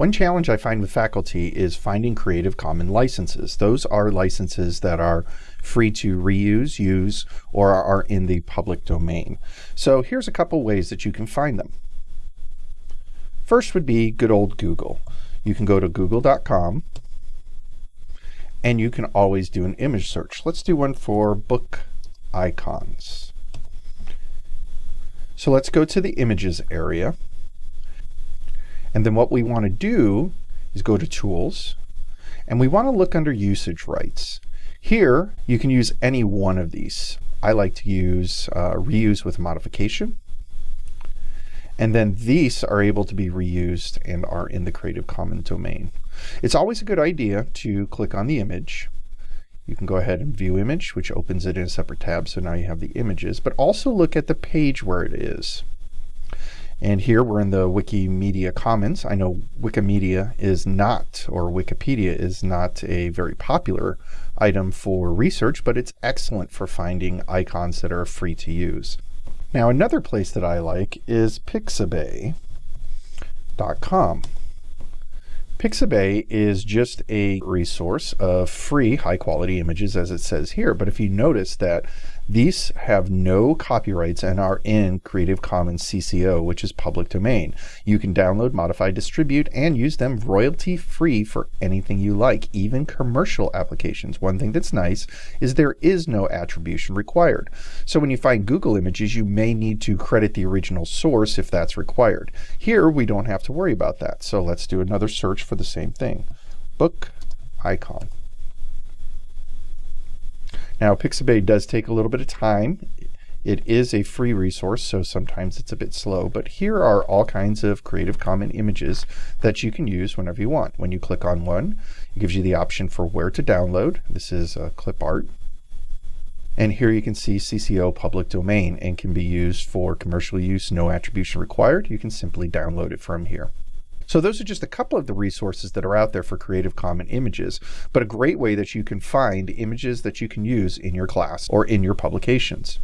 One challenge I find with faculty is finding Creative Common licenses. Those are licenses that are free to reuse, use, or are in the public domain. So here's a couple ways that you can find them. First would be good old Google. You can go to google.com and you can always do an image search. Let's do one for book icons. So let's go to the images area. And then what we want to do is go to tools and we want to look under usage rights. Here you can use any one of these. I like to use uh, reuse with modification. And then these are able to be reused and are in the Creative Commons domain. It's always a good idea to click on the image. You can go ahead and view image, which opens it in a separate tab, so now you have the images, but also look at the page where it is. And here we're in the Wikimedia Commons. I know Wikimedia is not, or Wikipedia is not a very popular item for research, but it's excellent for finding icons that are free to use. Now another place that I like is pixabay.com. Pixabay is just a resource of free high quality images as it says here. But if you notice that these have no copyrights and are in Creative Commons CC0, which is public domain. You can download, modify, distribute, and use them royalty free for anything you like, even commercial applications. One thing that's nice is there is no attribution required. So when you find Google images, you may need to credit the original source if that's required. Here, we don't have to worry about that. So let's do another search for the same thing. Book icon. Now, Pixabay does take a little bit of time. It is a free resource, so sometimes it's a bit slow, but here are all kinds of Creative Commons images that you can use whenever you want. When you click on one, it gives you the option for where to download. This is a clip art. And here you can see CC0 public domain and can be used for commercial use, no attribution required. You can simply download it from here. So those are just a couple of the resources that are out there for Creative Commons images, but a great way that you can find images that you can use in your class or in your publications.